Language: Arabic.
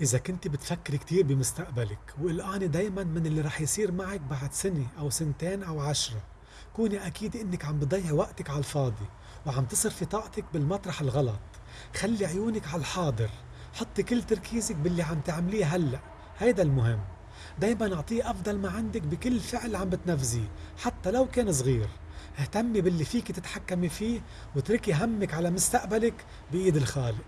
إذا كنت بتفكري كتير بمستقبلك وقلقانة دايما من اللي رح يصير معك بعد سنة أو سنتين أو عشرة كوني أكيد إنك عم بضيعي وقتك على الفاضي وعم تصرفي طاقتك بالمطرح الغلط. خلي عيونك على الحاضر. حطي كل تركيزك باللي عم تعمليه هلأ. هيدا المهم. دايما أعطيه أفضل ما عندك بكل فعل عم بتنفذيه حتى لو كان صغير. اهتمي باللي فيك تتحكمي فيه واتركي همك على مستقبلك بإيد الخالق.